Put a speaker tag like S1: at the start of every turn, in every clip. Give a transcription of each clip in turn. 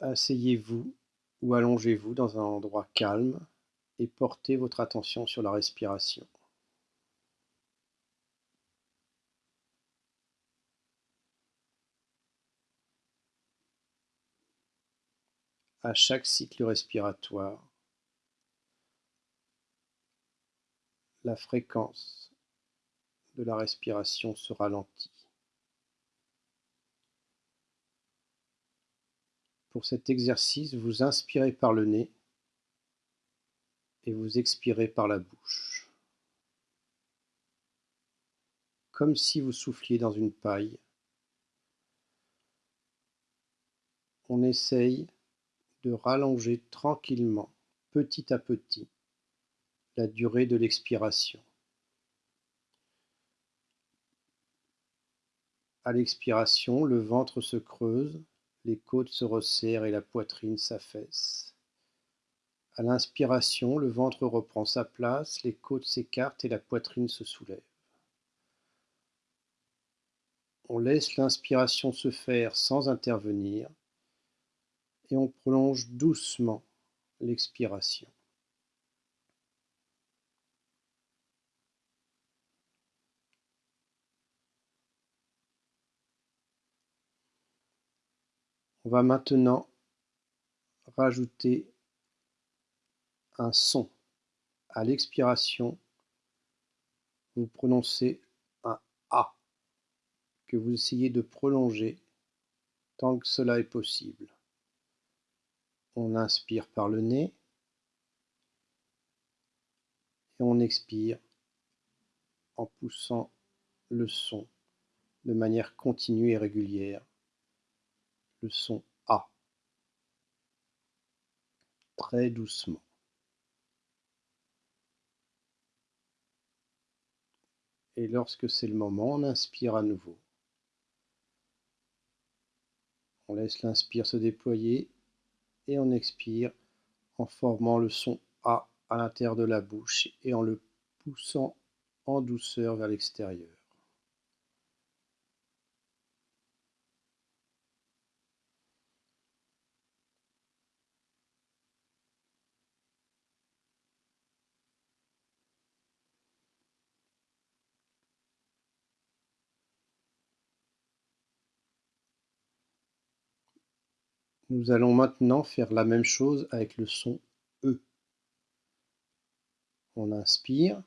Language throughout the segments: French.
S1: Asseyez-vous ou allongez-vous dans un endroit calme et portez votre attention sur la respiration. À chaque cycle respiratoire, la fréquence de la respiration se ralentit. Pour cet exercice, vous inspirez par le nez et vous expirez par la bouche. Comme si vous souffliez dans une paille. On essaye de rallonger tranquillement, petit à petit, la durée de l'expiration. À l'expiration, le ventre se creuse, les côtes se resserrent et la poitrine s'affaisse. À l'inspiration, le ventre reprend sa place, les côtes s'écartent et la poitrine se soulève. On laisse l'inspiration se faire sans intervenir et on prolonge doucement l'expiration. On va maintenant rajouter un son. À l'expiration, vous prononcez un A que vous essayez de prolonger tant que cela est possible. On inspire par le nez et on expire en poussant le son de manière continue et régulière le son A très doucement. Et lorsque c'est le moment, on inspire à nouveau. On laisse l'inspire se déployer et on expire en formant le son A à l'intérieur de la bouche et en le poussant en douceur vers l'extérieur. Nous allons maintenant faire la même chose avec le son E. On inspire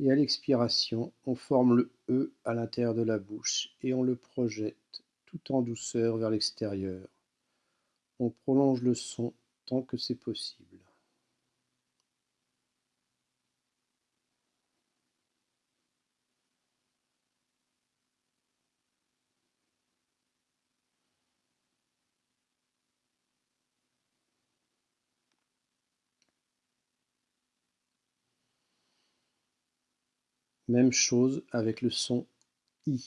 S1: et à l'expiration, on forme le E à l'intérieur de la bouche et on le projette tout en douceur vers l'extérieur. On prolonge le son tant que c'est possible. Même chose avec le son I.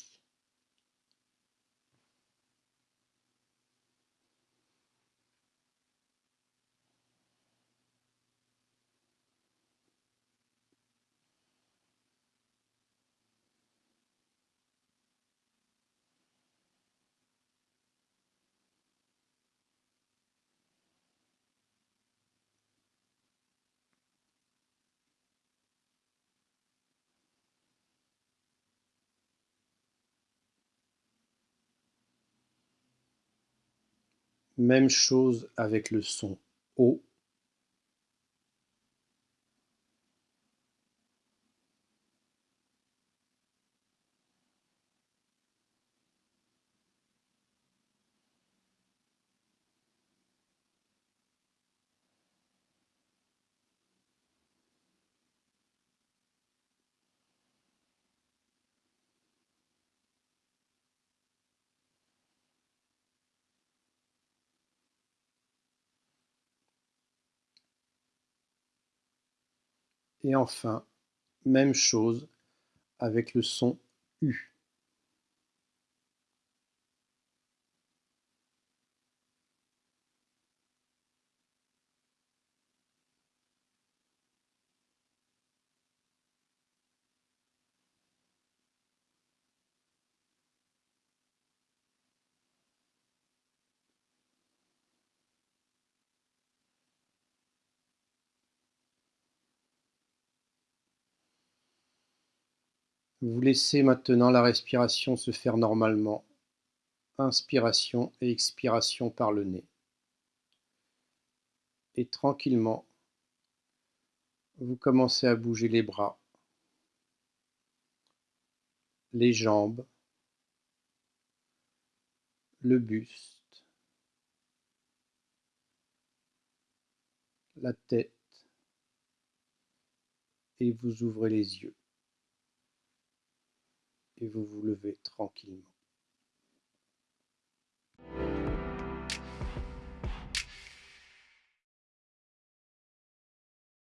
S1: Même chose avec le son O. Et enfin, même chose avec le son U. Vous laissez maintenant la respiration se faire normalement. Inspiration et expiration par le nez. Et tranquillement, vous commencez à bouger les bras, les jambes, le buste, la tête, et vous ouvrez les yeux et vous vous levez tranquillement.